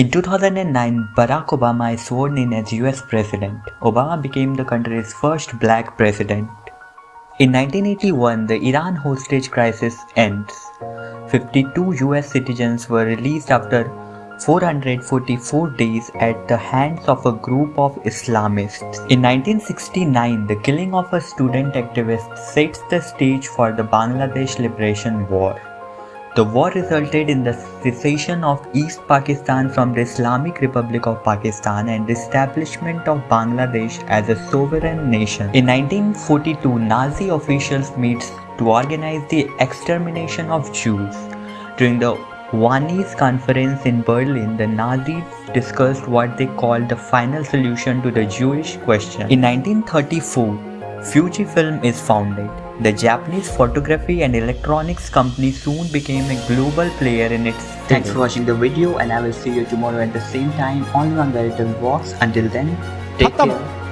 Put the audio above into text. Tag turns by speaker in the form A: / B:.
A: In 2009, Barack Obama is sworn in as US President. Obama became the country's first black president. In 1981, the Iran hostage crisis ends. 52 US citizens were released after 444 days at the hands of a group of Islamists. In 1969, the killing of a student activist sets the stage for the Bangladesh Liberation War. The war resulted in the secession of East Pakistan from the Islamic Republic of Pakistan and the establishment of Bangladesh as a sovereign nation. In 1942, Nazi officials meet to organize the extermination of Jews. During the Wannsee Conference in Berlin, the Nazis discussed what they called the final solution to the Jewish question. In 1934, Fujifilm is founded. The Japanese photography and electronics company soon became a global player in its
B: Thanks for watching the video and I will see you tomorrow at the same time only on Veritable Vox. Until then, take care.